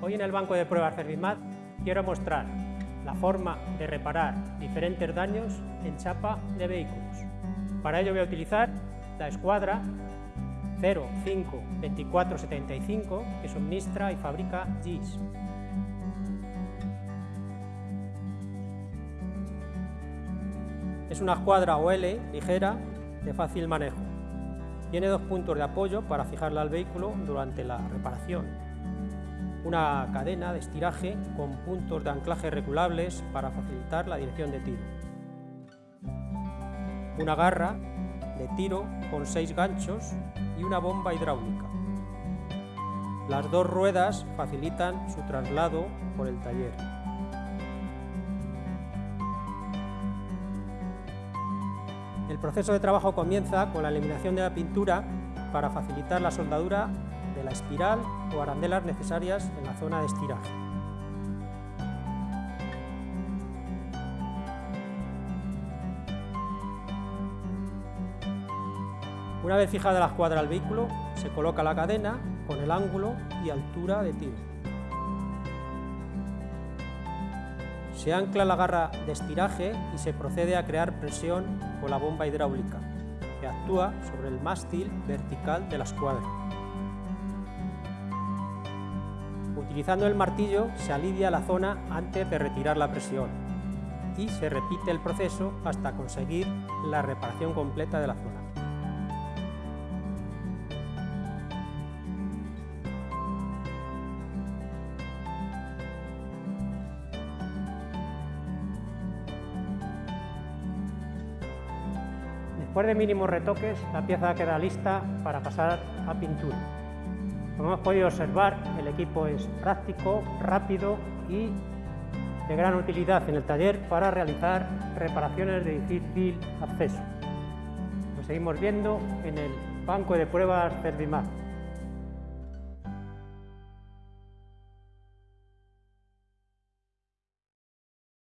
Hoy en el banco de pruebas Servimat quiero mostrar la forma de reparar diferentes daños en chapa de vehículos. Para ello voy a utilizar la escuadra 052475 que suministra y fabrica GIS. Es una escuadra OL ligera de fácil manejo. Tiene dos puntos de apoyo para fijarla al vehículo durante la reparación una cadena de estiraje con puntos de anclaje regulables para facilitar la dirección de tiro, una garra de tiro con seis ganchos y una bomba hidráulica. Las dos ruedas facilitan su traslado por el taller. El proceso de trabajo comienza con la eliminación de la pintura para facilitar la soldadura de la espiral o arandelas necesarias en la zona de estiraje. Una vez fijada la escuadra al vehículo, se coloca la cadena con el ángulo y altura de tiro. Se ancla la garra de estiraje y se procede a crear presión con la bomba hidráulica, que actúa sobre el mástil vertical de la escuadra. Utilizando el martillo se alivia la zona antes de retirar la presión y se repite el proceso hasta conseguir la reparación completa de la zona. Después de mínimos retoques, la pieza queda lista para pasar a pintura. Como hemos podido observar, el equipo es práctico, rápido y de gran utilidad en el taller para realizar reparaciones de difícil acceso. Lo seguimos viendo en el banco de pruebas Servimat.